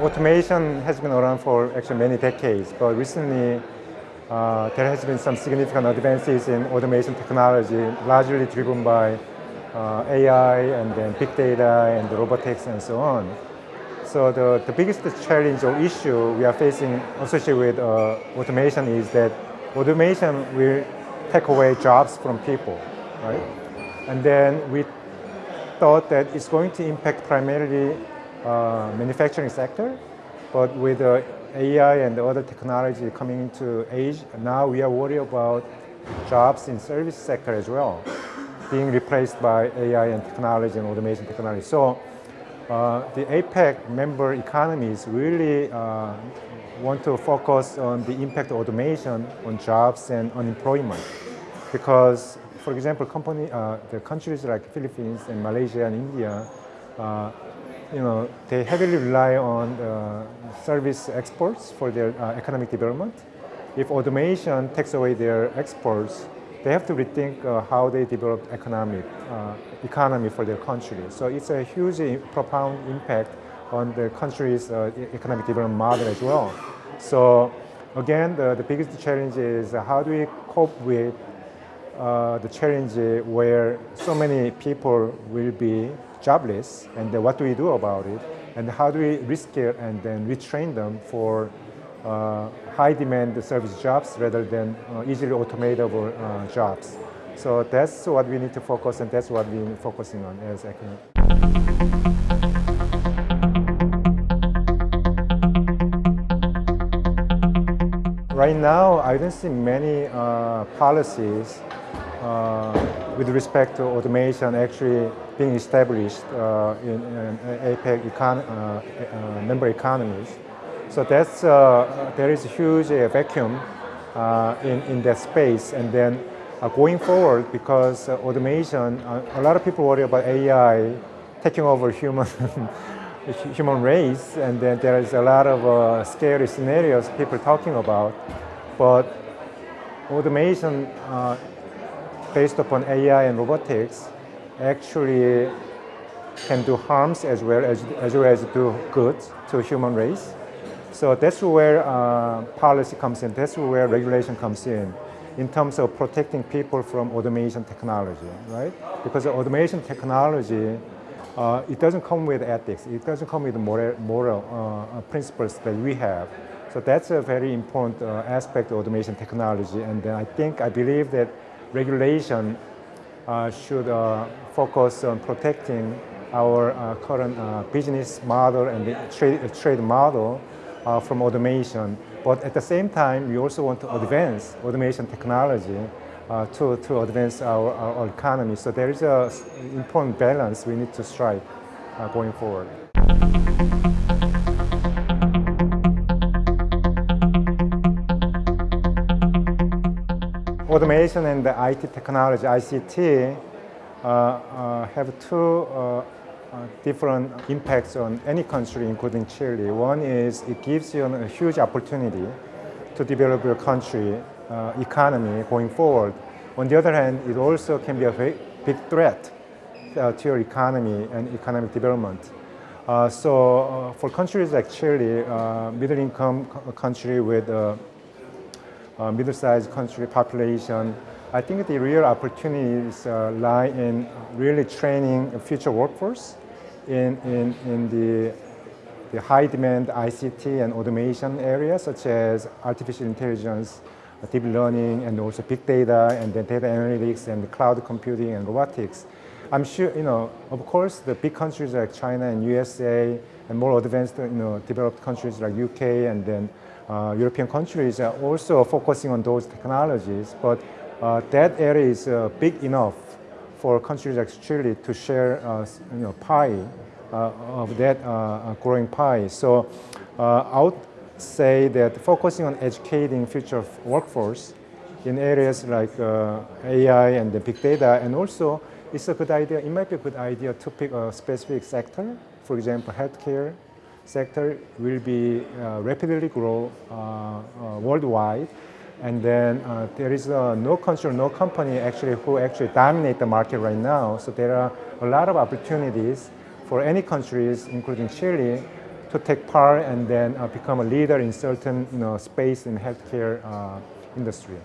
automation has been around for actually many decades, but recently uh, there has been some significant advances in automation technology, largely driven by uh, AI and then big data and robotics and so on. So the, the biggest challenge or issue we are facing associated with uh, automation is that automation will take away jobs from people, right? And then we thought that it's going to impact primarily uh, manufacturing sector, but with uh, AI and other technology coming into age, now we are worried about jobs in service sector as well, being replaced by AI and technology and automation technology. So uh, the APEC member economies really uh, want to focus on the impact of automation on jobs and unemployment. Because, for example, company, uh, the countries like Philippines and Malaysia and India, uh, you know, they heavily rely on uh, service exports for their uh, economic development. If automation takes away their exports, they have to rethink uh, how they develop economic economy for their country. So it's a huge, profound impact on the country's economic development model as well. So again, the, the biggest challenge is how do we cope with uh, the challenge where so many people will be jobless and what do we do about it and how do we reskill and then retrain them for uh, high demand service jobs rather than uh, easily automatable uh, jobs. So that's what we need to focus and that's what we're focusing on as Econet. Right now, I don't see many uh, policies with respect to automation actually being established uh, in, in APEC econ member economies. So that's, uh, there is a huge uh, vacuum uh, in, in that space. And then going forward, because automation, a lot of people worry about AI taking over human human race, and then there is a lot of uh, scary scenarios people talking about. But automation uh, based upon AI and robotics actually can do harms as well as, as well as do good to human race. So that's where uh, policy comes in, that's where regulation comes in, in terms of protecting people from automation technology, right? Because automation technology, uh, it doesn't come with ethics, it doesn't come with moral, moral uh, principles that we have. So that's a very important uh, aspect of automation technology, and I think, I believe that regulation uh, should uh, focus on protecting our current business model and trade, trade model uh, from automation. But at the same time, we also want to advance automation technology uh, to, to advance our, our, economy. So there is an important balance we need to strike uh, going forward. Automation and the IT technology, ICT, uh, uh, have two uh, uh, different impacts on any country, including Chile. One is it gives you a huge opportunity to develop your country uh, economy going forward. On the other hand, it also can be a very big threat to your economy and economic development. So for countries like Chile, middle-income country with a middle-sized country population, I think the real opportunities uh, lie in really training a future workforce in, in, in the, the high demand ICT and automation areas such as artificial intelligence, deep learning, and also big data, and data analytics, and cloud computing, and robotics. I'm sure, you know, of course, the big countries like China and USA, and more advanced, you know, developed countries like UK, and then uh, European countries are also focusing on those technologies, but uh, that area is uh, big enough for countries like Chile to share uh, you know, pie of that growing pie. So I would say that focusing on educating future workforce in areas like uh, AI and the big data, and also it's a good idea, it might be a good idea to pick a specific sector. For example, healthcare sector will be uh, rapidly grow uh, worldwide. And then uh, there is uh, no country, no company actually who actually dominate the market right now. So there are a lot of opportunities for any countries, including Chile, to take part and then uh, become a leader in certain you know, space in healthcare uh, industry.